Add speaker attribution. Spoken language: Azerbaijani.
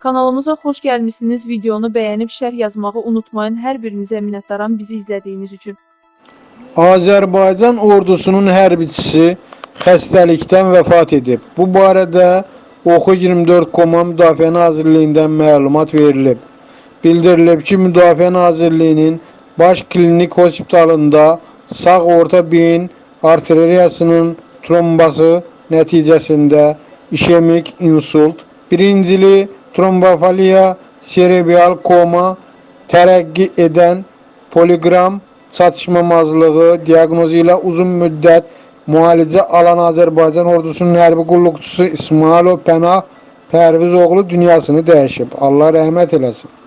Speaker 1: Kanalımıza xoş gəlmisiniz. Videonu bəyənib şərh yazmağı unutmayın. Hər birinizə minnətdaram bizi izlədiyiniz üçün.
Speaker 2: Azərbaycan ordusunun hərbiçisi xəstəlikdən vəfat edib. Bu barədə Oxu24.com Müdafiə Nazirliyindən məlumat verilib. Bildirilib ki, Müdafiə Nazirliyinin Baş Klinik Hospitalında sağ orta beyin arteriyasının trombası nəticəsində işemik insult, birincili trombofiliya, serebral koma, tərəqqi edən poliqram çatışmamazlığı diaqnozu ilə uzun müddət müalicə alan Azərbaycan ordusunun hərbi qulluqçusu İsmailov Pənah Pərvizoğlu dünyasını dəyişib. Allah rəhmət eləsin.